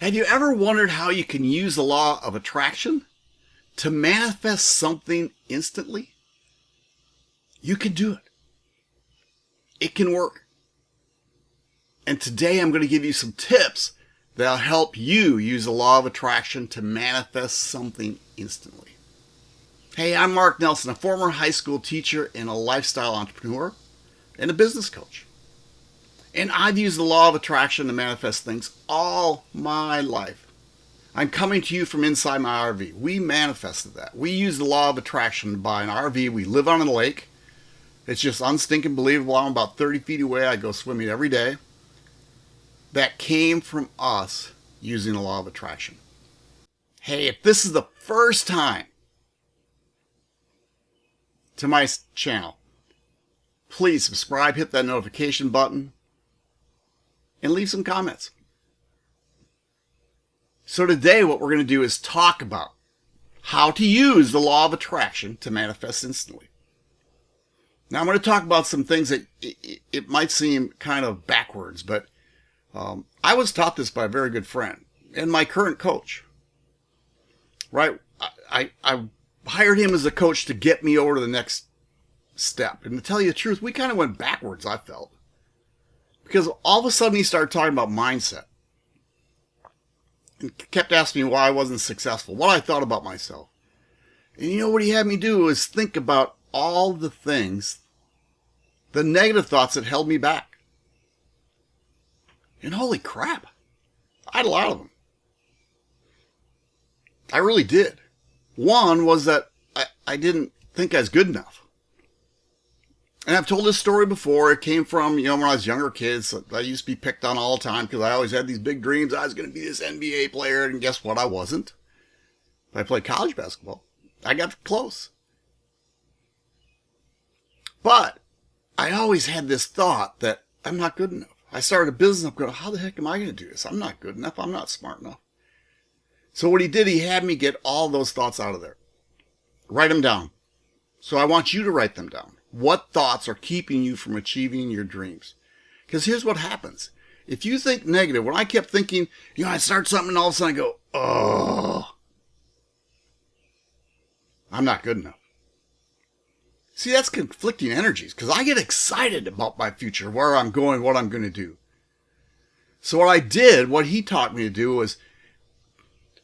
Have you ever wondered how you can use the law of attraction to manifest something instantly? You can do it. It can work. And today I'm going to give you some tips that'll help you use the law of attraction to manifest something instantly. Hey, I'm Mark Nelson, a former high school teacher and a lifestyle entrepreneur and a business coach. And I've used the law of attraction to manifest things all my life. I'm coming to you from inside my RV. We manifested that. We use the law of attraction to buy an RV. We live on a lake. It's just unstinking believable. I'm about 30 feet away. I go swimming every day. That came from us using the law of attraction. Hey, if this is the first time to my channel, please subscribe, hit that notification button, and leave some comments. So today what we're going to do is talk about how to use the law of attraction to manifest instantly. Now I'm going to talk about some things that it, might seem kind of backwards, but um, I was taught this by a very good friend and my current coach. Right? I, I, I hired him as a coach to get me over to the next step. And to tell you the truth, we kind of went backwards, I felt. Because all of a sudden he started talking about mindset. And kept asking me why I wasn't successful, what I thought about myself. And you know what he had me do is think about all the things, the negative thoughts that held me back. And holy crap, I had a lot of them. I really did. One was that I, I didn't think I was good enough. And I've told this story before. It came from, you know, when I was younger kids. I used to be picked on all the time because I always had these big dreams. I was going to be this NBA player. And guess what? I wasn't. I played college basketball. I got close. But I always had this thought that I'm not good enough. I started a business. I'm going, how the heck am I going to do this? I'm not good enough. I'm not smart enough. So what he did, he had me get all those thoughts out of there. Write them down. So I want you to write them down. What thoughts are keeping you from achieving your dreams? Because here's what happens. If you think negative, when I kept thinking, you know, I start something and all of a sudden I go, oh, I'm not good enough. See, that's conflicting energies because I get excited about my future, where I'm going, what I'm going to do. So what I did, what he taught me to do was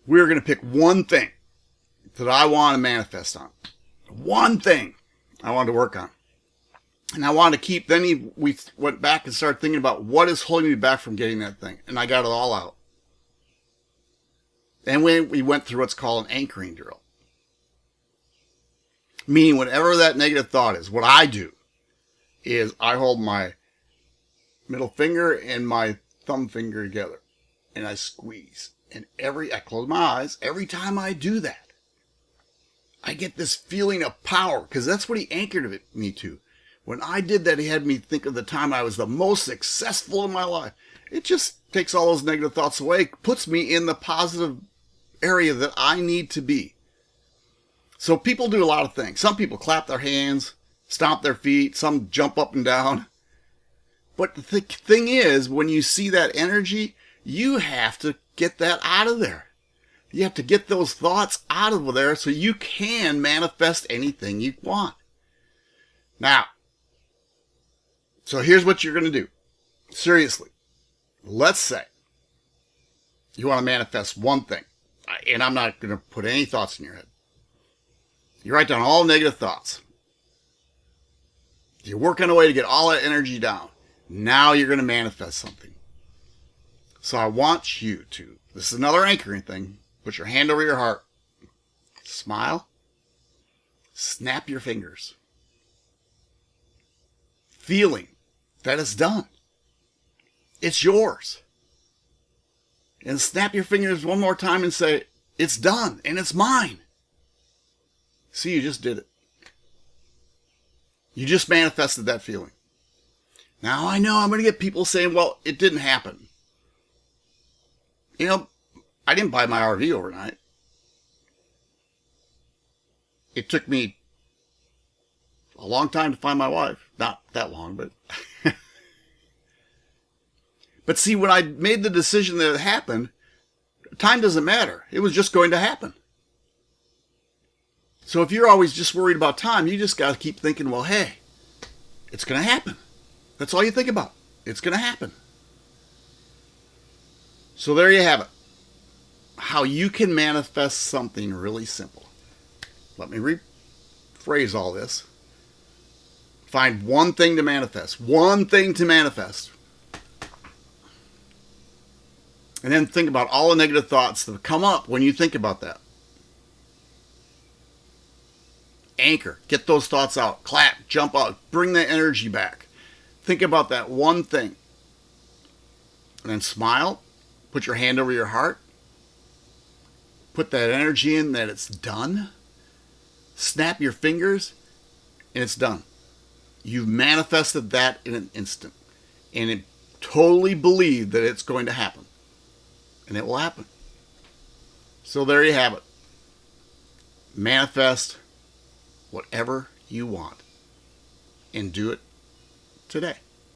we were going to pick one thing that I want to manifest on. One thing I wanted to work on and I wanted to keep, then he, we went back and started thinking about what is holding me back from getting that thing. And I got it all out. And we, we went through what's called an anchoring drill. Meaning whatever that negative thought is, what I do is I hold my middle finger and my thumb finger together and I squeeze. And every, I close my eyes. Every time I do that, I get this feeling of power because that's what he anchored me to. When I did that, he had me think of the time I was the most successful in my life. It just takes all those negative thoughts away, puts me in the positive area that I need to be. So people do a lot of things. Some people clap their hands, stomp their feet, some jump up and down. But the th thing is, when you see that energy, you have to get that out of there. You have to get those thoughts out of there so you can manifest anything you want. Now, so here's what you're going to do. Seriously. Let's say you want to manifest one thing, and I'm not going to put any thoughts in your head. You write down all negative thoughts. You're working a way to get all that energy down. Now you're going to manifest something. So I want you to, this is another anchoring thing, put your hand over your heart, smile, snap your fingers, feeling that it's done. It's yours. And snap your fingers one more time and say, it's done and it's mine. See, you just did it. You just manifested that feeling. Now I know I'm going to get people saying, well, it didn't happen. You know, I didn't buy my RV overnight. It took me a long time to find my wife. Not that long, but But see, when I made the decision that it happened, time doesn't matter. It was just going to happen. So if you're always just worried about time, you just got to keep thinking, well, hey, it's going to happen. That's all you think about. It's going to happen. So there you have it. How you can manifest something really simple. Let me rephrase all this. Find one thing to manifest. One thing to manifest. And then think about all the negative thoughts that come up when you think about that. Anchor. Get those thoughts out. Clap. Jump out. Bring that energy back. Think about that one thing. And then smile. Put your hand over your heart. Put that energy in that it's done. Snap your fingers and it's done. You've manifested that in an instant. And it totally believe that it's going to happen. And it will happen. So there you have it. Manifest whatever you want and do it today.